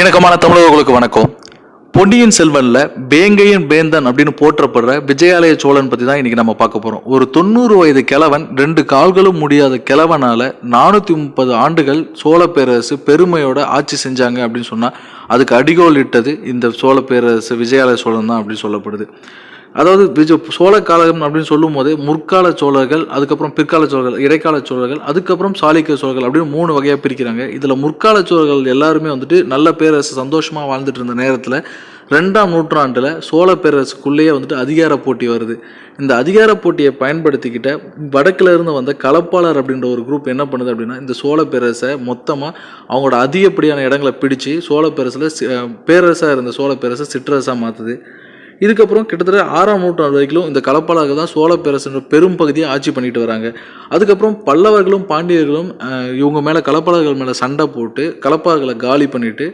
இணக்கமான தமிழர்களுக்கு வணக்கம். பொன்னியின் செல்வன்ல பேங்கையின் பேந்தன் அப்படின்னு போற்றப்படுற விஜயாலய சோழன் பத்தி தான் இன்னைக்கு நம்ம பார்க்க போறோம். ஒரு தொண்ணூறு வயது கிழவன் ரெண்டு கால்களும் முடியாத கிழவனால நானூத்தி முப்பது ஆண்டுகள் சோழ பேரரசு பெருமையோட ஆட்சி செஞ்சாங்க அப்படின்னு சொன்னா அதுக்கு அடிகோல் இட்டது இந்த சோழ பேரரசு விஜயாலய சோழன் தான் அப்படின்னு சொல்லப்படுது. அதாவது விஜ சோழ காலம் அப்படின்னு சொல்லும் போதே முற்கால சோழர்கள் அதுக்கப்புறம் பிற்கால சோழர்கள் இடைக்கால சோழர்கள் அதுக்கப்புறம் சாளுக்கிய சோழர்கள் அப்படின்னு மூணு வகையாக பிரிக்கிறாங்க. இதில் முற்கால சோழர்கள் எல்லாருமே வந்துட்டு நல்ல பேரரசு சந்தோஷமாக வாழ்ந்துட்டு இருந்த நேரத்தில் ரெண்டாம் நூற்றாண்டில் சோழ பேரரசுக்குள்ளேயே வந்துட்டு அதிகார போட்டி வருது. இந்த அதிகார போட்டியை பயன்படுத்திக்கிட்ட வடக்கில் இருந்து வந்த கலப்பாளர் அப்படின்ற ஒரு குரூப் என்ன பண்ணுது அப்படின்னா இந்த சோழ பேரரசை மொத்தமாக அவங்களோட அதிகப்படியான இடங்களை பிடிச்சு சோழ பேரரசில் பேரரசாக இருந்த சோழ பேரரசை சிற்றரசாக மாற்றுது இதுக்கப்புறம் கிட்டத்தட்ட ஆறாம் நூற்றாண்டு வரைக்கும் இந்த களப்பாளர்கள் தான் சோழ பேரரசின் பெரும் பகுதியை ஆட்சி பண்ணிட்டு வராங்க. அதுக்கப்புறம் பல்லவர்களும் பாண்டியர்களும் இவங்க மேலே களப்பாளர்கள் மேலே சண்டை போட்டு களப்பாளர்களை காலி பண்ணிட்டு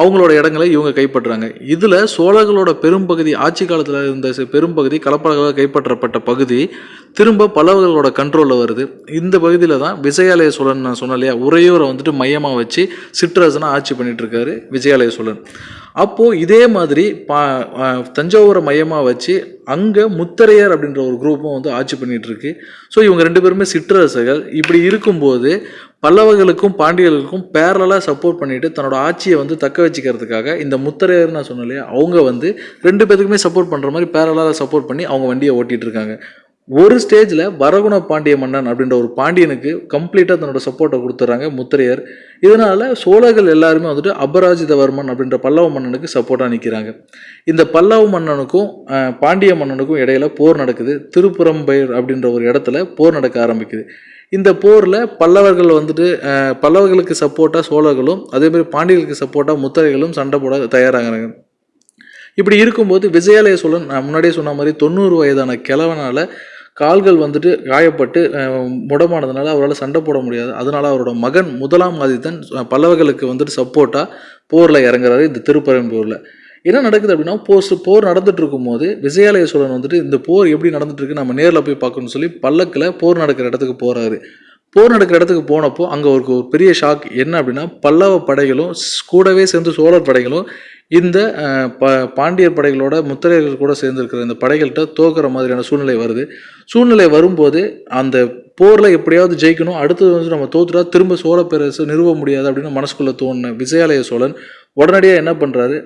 அவங்களோட இடங்களை இவங்க கைப்பற்றுறாங்க. இதில் சோழர்களோட பெரும்பகுதி ஆட்சி காலத்தில் இருந்த பெரும்பகுதி களப்பாளர்களால் கைப்பற்றப்பட்ட பகுதி திரும்ப பல்லவர்களோட கண்ட்ரோலில் வருது. இந்த பகுதியில் தான் விஜயாலய சோழன் நான் சொன்னேன் இல்லையா? உறையூரை வந்துட்டு மையமாக வச்சு சிற்றரசனாக ஆட்சி பண்ணிகிட்ருக்காரு விஜயாலய சோழன். அப்போது இதே மாதிரி பா தஞ்சாவூரை மையமாக வச்சு அங்கே முத்தரையர் அப்படின்ற ஒரு குரூப்பும் வந்து ஆட்சி பண்ணிகிட்ருக்கு ஸோ இவங்க ரெண்டு பேருமே சிற்றரசர்கள். இப்படி இருக்கும்போது பல்லவர்களுக்கும் பாண்டியர்களுக்கும் பேரலாக சப்போர்ட் பண்ணிட்டு தன்னோட ஆட்சியை வந்து தக்க வச்சுக்கிறதுக்காக இந்த முத்தரையர் நான் சொன்னேன் இல்லையா? அவங்க வந்து ரெண்டு பேருக்குமே சப்போர்ட் பண்ணுற மாதிரி பேரலாக சப்போர்ட் பண்ணி அவங்க வண்டியை ஓட்டிகிட்டு இருக்காங்க. ஒரு ஸ்டேஜில் வரகுண பாண்டிய மன்னன் அப்படின்ற ஒரு பாண்டியனுக்கு கம்ப்ளீட்டாக தன்னோட சப்போர்ட்டை கொடுத்துட்றாங்க முத்திரையர். இதனால் சோழர்கள் எல்லாருமே வந்துட்டு அபராஜிதவர்மன் அப்படின்ற பல்லவ மன்னனுக்கு சப்போர்ட்டாக நிற்கிறாங்க இந்த பல்லவ மன்னனுக்கும் பாண்டிய மன்னனுக்கும் இடையில போர் நடக்குது. திருப்புறம்பயிர் அப்படின்ற ஒரு இடத்துல போர் நடக்க ஆரம்பிக்குது. இந்த போரில் பல்லவர்கள் வந்துட்டு பல்லவர்களுக்கு சப்போர்ட்டாக சோழர்களும் அதேமாதிரி பாண்டியர்களுக்கு சப்போர்ட்டாக முத்திரைகளும் சண்டை போட தயாராகிறாங்க. இப்படி இருக்கும்போது விஜயாலய சோழன் முன்னாடியே சொன்ன மாதிரி தொண்ணூறு வயதான கிழவனால கால்கள் வந்துட்டு காயப்பட்டு முடமானதுனால அவரால் சண்டை போட முடியாது. அதனால் அவரோட மகன் முதலாம் ஆதித்தன் பல்லவர்களுக்கு வந்துட்டு சப்போர்ட்டாக போரில் இறங்குறாரு இந்த திருப்பரம்பூரில். என்ன நடக்குது அப்படின்னா போஸ் போர் நடந்துட்டு இருக்கும்போது விஜயாலய சோழன் வந்துட்டு இந்த போர் எப்படி நடந்துட்டு இருக்கு நம்ம நேரில் போய் பார்க்கணும்னு சொல்லி பல்லக்கில் போர் நடக்கிற இடத்துக்கு போகிறாரு போர் நடக்கிற இடத்துக்கு போனப்போ அங்கே ஒரு ஒரு பெரிய ஷாக் என்ன அப்படின்னா பல்லவ படைகளும் ஸ்- கூடவே சேர்ந்து சோழர் படைகளும் இந்த ப பாண்டியர் படைகளோட முத்திரையர்கள் கூட சேர்ந்துருக்கிற இந்த படைகள்கிட்ட தோக்குற மாதிரியான சூழ்நிலை வருது. சூழ்நிலை வரும்போது அந்த போரில் எப்படியாவது ஜெயிக்கணும் அடுத்தது வந்து நம்ம தோத்துட்டா திரும்ப சோழ பேரரசு நிறுவ முடியாது அப்படின்னு மனசுக்குள்ளே தோணுன விஜயாலய சோழன் உடனடியாக என்ன பண்ணுறாரு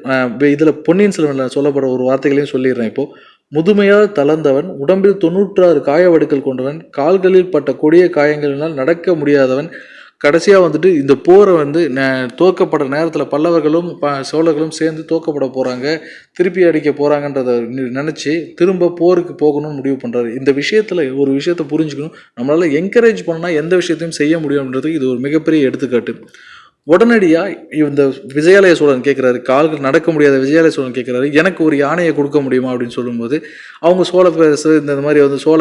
இதில் பொன்னியின் செல்வனில் சொல்லப்படுற ஒரு வார்த்தைகளையும் சொல்லிடுறேன் இப்போது முதுமையால் தளர்ந்தவன் உடம்பில் தொண்ணூற்றாறு காயவடுக்கள் கொண்டவன் கால்களில் பட்ட கொடிய காயங்களினால் நடக்க முடியாதவன் கடைசியாக வந்துட்டு இந்த போரை வந்து தோக்கப்பட்ட நேரத்தில் பல்லவர்களும் ப சோழர்களும் சேர்ந்து தோக்கப்பட போகிறாங்க திருப்பி அடிக்க போகிறாங்கன்றத நினச்சி திரும்ப போருக்கு போகணும்னு முடிவு பண்ணுறாரு இந்த விஷயத்தில் ஒரு விஷயத்தை புரிஞ்சுக்கணும். நம்மளால் என்கரேஜ் பண்ணால் எந்த விஷயத்தையும் செய்ய முடியும்ன்றதுக்கு இது ஒரு மிகப்பெரிய எடுத்துக்காட்டு. உடனடியாக இந்த விஜயாலய சோழன் கேட்குறாரு கால்கள் நடக்க முடியாத விஜயாலய சோழன் கேட்குறாரு எனக்கு ஒரு யானையை கொடுக்க முடியுமா அப்படின்னு சொல்லும்போது அவங்க சோழ பேரரசு இந்த மாதிரி வந்து சோழ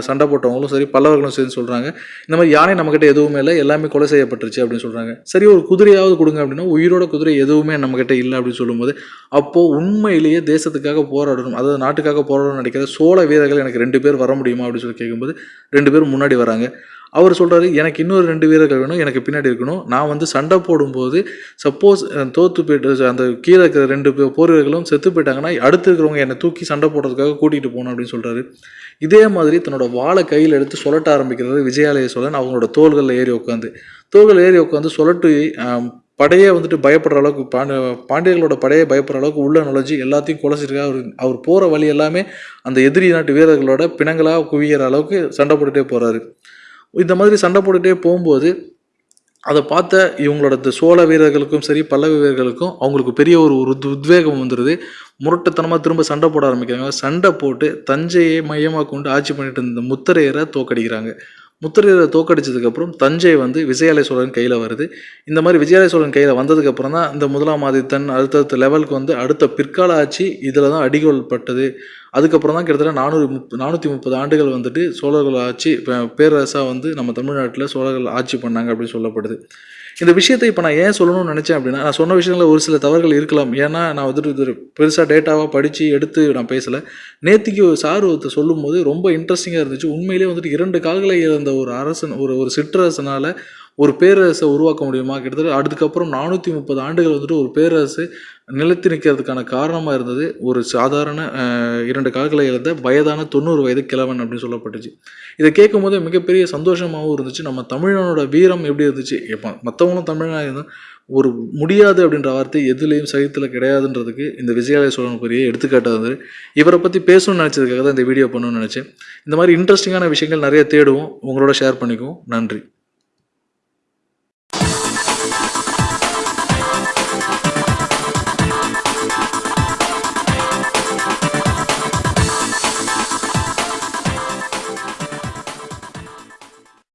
சண்டை போட்டவங்களும் சரி பல்லவர்களும் சரி சொல்கிறாங்க இந்த மாதிரி யானை நம்மக்கிட்ட எதுவுமே இல்லை எல்லாமே கொலை செய்யப்பட்டுருச்சு அப்படின்னு சொல்கிறாங்க சரி ஒரு குதிரையாவது கொடுங்க அப்படின்னா உயிரோட குதிரை எதுவுமே நம்மக்கிட்ட இல்லை அப்படின்னு சொல்லும்போது அப்போது உண்மையிலேயே தேசத்துக்காக போராடணும் அதாவது நாட்டுக்காக போராடணும்னு நினைக்கிற சோழ வீரர்கள் எனக்கு ரெண்டு பேர் வர முடியுமா அப்படின்னு சொல்லி கேட்கும்போது ரெண்டு பேரும் முன்னாடி வராங்க. அவர் சொல்கிறாரு எனக்கு இன்னொரு ரெண்டு வீரர்கள் வேணும் எனக்கு பின்னாடி இருக்கணும். நான் வந்து சண்டை போடும்போது சப்போஸ் தோத்து போயிட்டு அந்த கீழே இருக்கிற ரெண்டு போர் வீரர்களும் செத்து போயிட்டாங்கன்னா அடுத்து இருக்கிறவங்க என்னை தூக்கி சண்டை போடுறதுக்காக கூட்டிகிட்டு போகணும் அப்படின்னு சொல்கிறாரு இதே மாதிரி தன்னோட வாழை கையில் எடுத்து சொல்லட்ட ஆரம்பிக்கிறது விஜயாலய சோழன். அவங்களோட தோள்களில் ஏறி உட்காந்து தோள்கள் ஏறி உட்காந்து சொல்லட்டு படையே வந்துட்டு பயப்படுற அளவுக்கு பாண்ட பாண்டியர்களோட படையை பயப்படுற அளவுக்கு உள்ள நுழைஞ்சு எல்லாத்தையும் குலைச்சிருக்காரு. அவர் அவர் போகிற வழி எல்லாமே அந்த எதிரி நாட்டு வீரர்களோட பிணங்களாக குவிகிற அளவுக்கு சண்டை போட்டுகிட்டே போகிறாரு இந்த மாதிரி சண்டை போட்டுட்டே போகும்போது அதை பார்த்த இவங்களோட சோழ வீரர்களுக்கும் சரி பல்லவ வீரர்களுக்கும் அவங்களுக்கு பெரிய ஒரு உத் உத்வேகம் வந்துடுது முரட்டுத்தனமாக திரும்ப சண்டை போட ஆரம்பிக்கிறாங்க. சண்டை போட்டு தஞ்சையை மையமாக கொண்டு ஆட்சி பண்ணிட்டு இருந்த முத்தரையரை தோக்கடிக்கிறாங்க. முத்திரையரை தோக்கடிச்சதுக்கப்புறம் தஞ்சை வந்து விஜயாலய சோழன் கையில் வருது. இந்த மாதிரி விஜயாலய சோழன் கையில் வந்ததுக்கப்புறம் தான் இந்த முதலாம் ஆதித்தன் அடுத்தடுத்த லெவலுக்கு வந்து அடுத்த பிற்கால ஆட்சி இதில் தான் அடிகோல் பட்டது. அதுக்கப்புறம் தான் கிட்டத்தட்ட நானூறு முப் நானூற்றி முப்பது ஆண்டுகள் வந்துட்டு சோழர்கள் ஆட்சி பேரரசாக வந்து நம்ம தமிழ்நாட்டில் சோழர்கள் ஆட்சி பண்ணாங்க அப்படின்னு சொல்லப்படுது. இந்த விஷயத்தை இப்போ நான் ஏன் சொல்லணும்னு நினச்சேன் அப்படின்னா நான் சொன்ன விஷயங்களில் ஒரு சில தவறுகள் இருக்கலாம். ஏன்னா நான் வந்துட்டு இது பெருசாக டேட்டாவாக படித்து எடுத்து நான் பேசலை. நேத்திக்கு ஒரு சார் ஒருத்தர் சொல்லும்போது ரொம்ப இன்ட்ரெஸ்டிங்காக இருந்துச்சு. உண்மையிலேயே வந்துட்டு இரண்டு கால்களை இழந்த ஒரு அரசன் ஒரு ஒரு சிற்றரசனால் ஒரு பேரரசை உருவாக்க முடியுமா? கிட்டத்தட்ட அதுக்கப்புறம் நானூற்றி முப்பது ஆண்டுகள் வந்துட்டு ஒரு பேரரசு நிலைத்து நிற்கிறதுக்கான காரணமாக இருந்தது. ஒரு சாதாரண இரண்டு கால்களை இழந்த வயதான தொண்ணூறு வயது கிழவன் அப்படின்னு சொல்லப்பட்டுச்சு. இதை கேட்கும் போது மிகப்பெரிய சந்தோஷமாகவும் இருந்துச்சு. நம்ம தமிழனோட வீரம் எப்படி இருந்துச்சு? எப்போ மற்றவங்களும் தமிழனாக இருந்தால் ஒரு முடியாது அப்படின்ற வார்த்தை எதுலேயும் சகித்தில் கிடையாதுன்றதுக்கு இந்த விஜயாலய சோழன் பெரிய எடுத்துக்காட்டாக இருந்தது. இவரை பற்றி பேசணும்னு நினச்சதுக்காக தான் இந்த வீடியோ பண்ணணும்னு நினச்சேன். இந்த மாதிரி இன்ட்ரெஸ்டிங்கான விஷயங்கள் நிறைய தேடுவோம். உங்களோட ஷேர் பண்ணிக்குவோம். நன்றி.